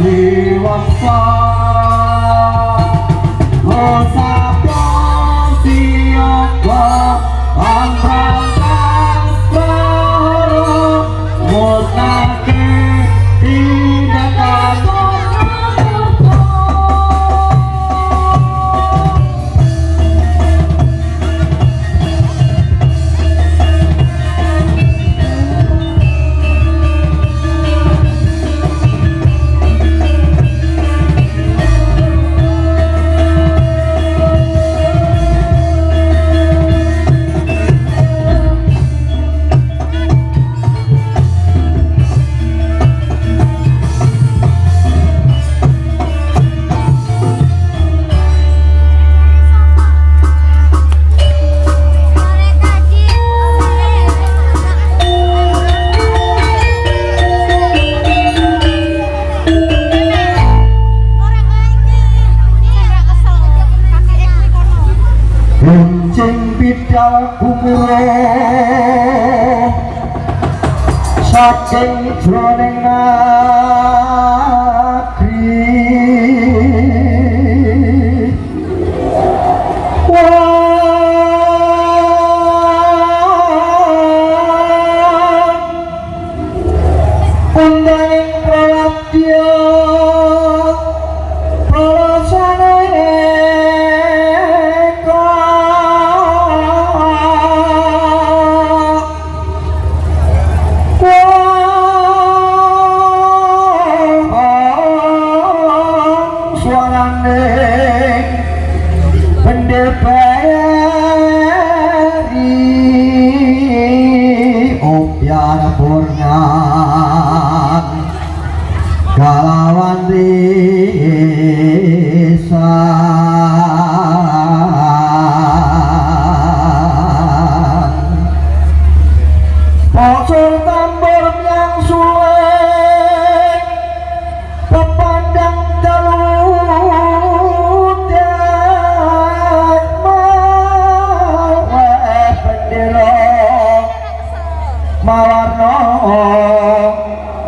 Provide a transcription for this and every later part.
你忘了？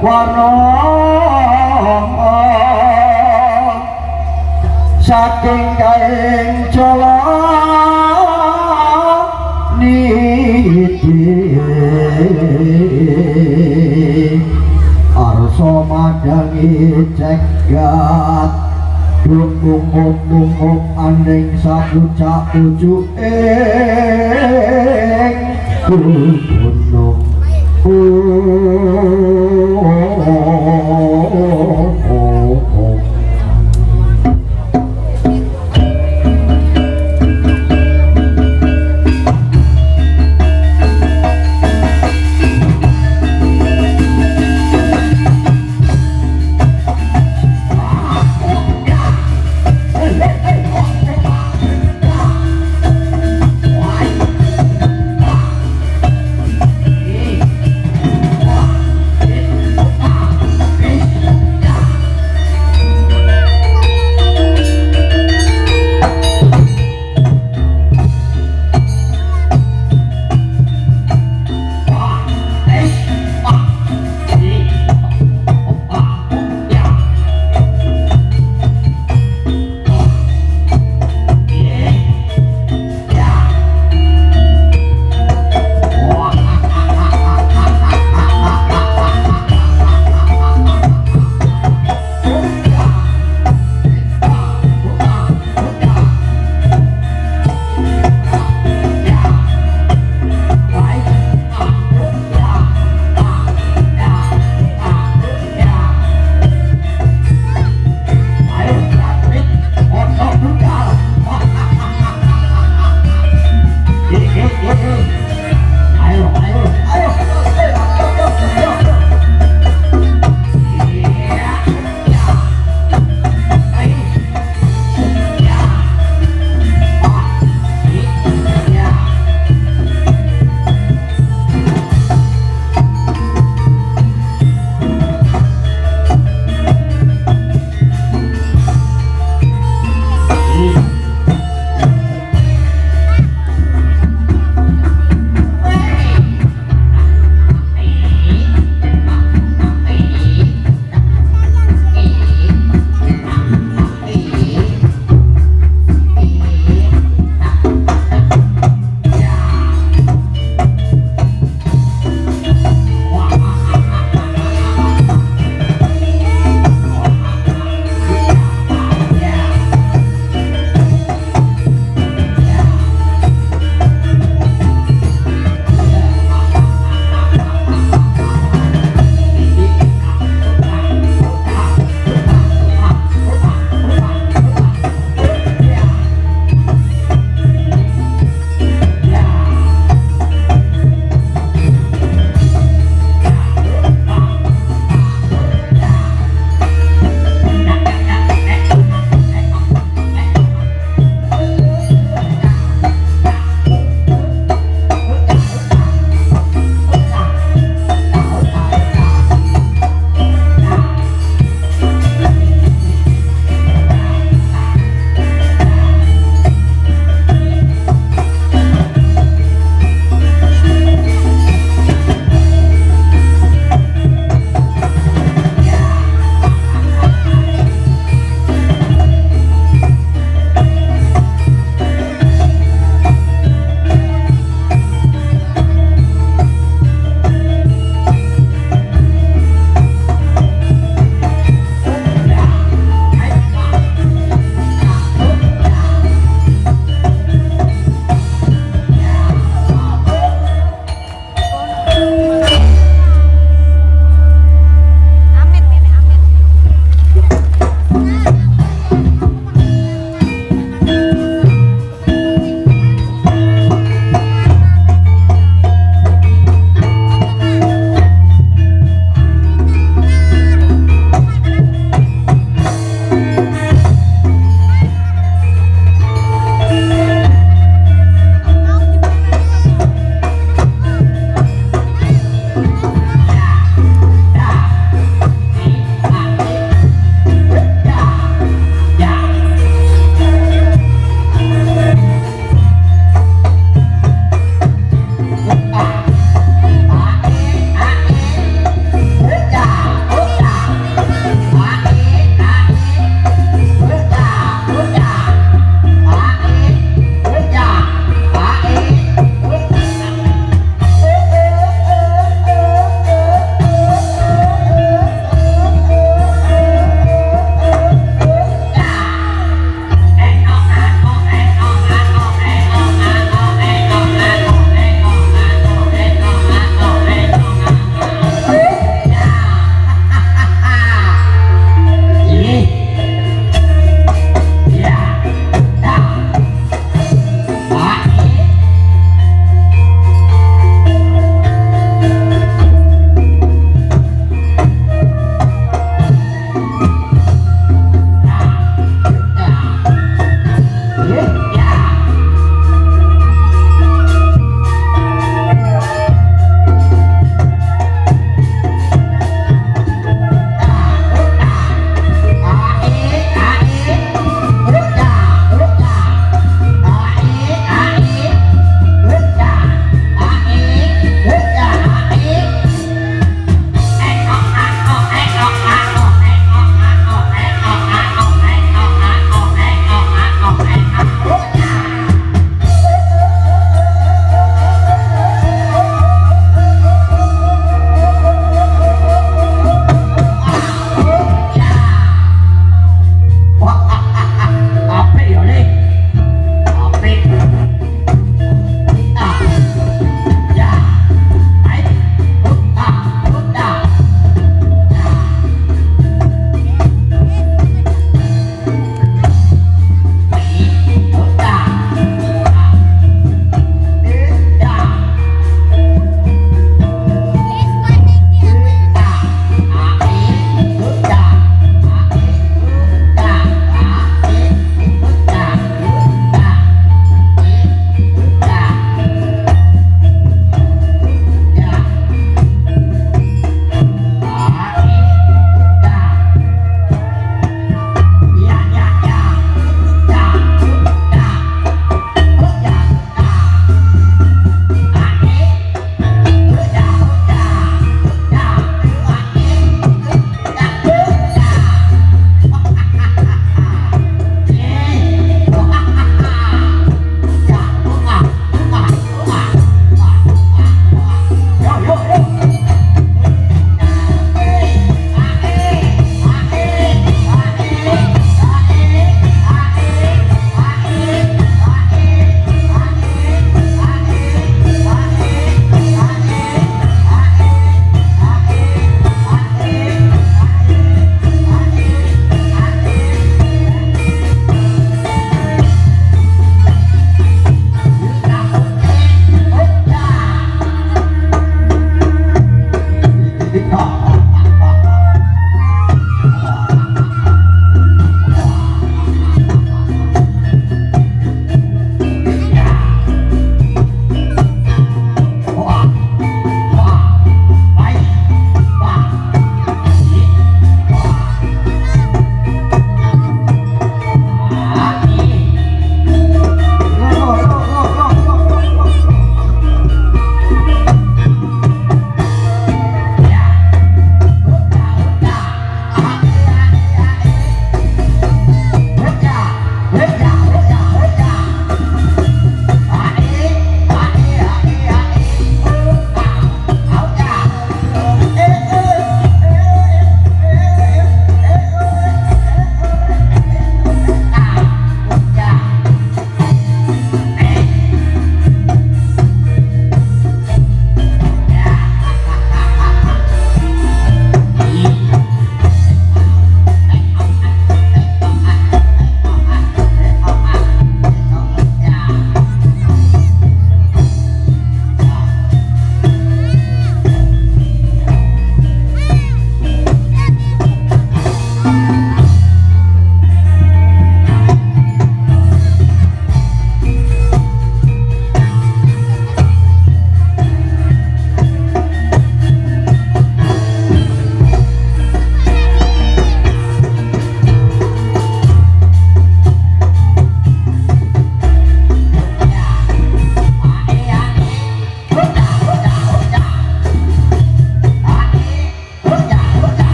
Warno Saking kain jolo Nidi Arso madangi cegat. Dunggung mung aning sapucak ujuk ing Oh,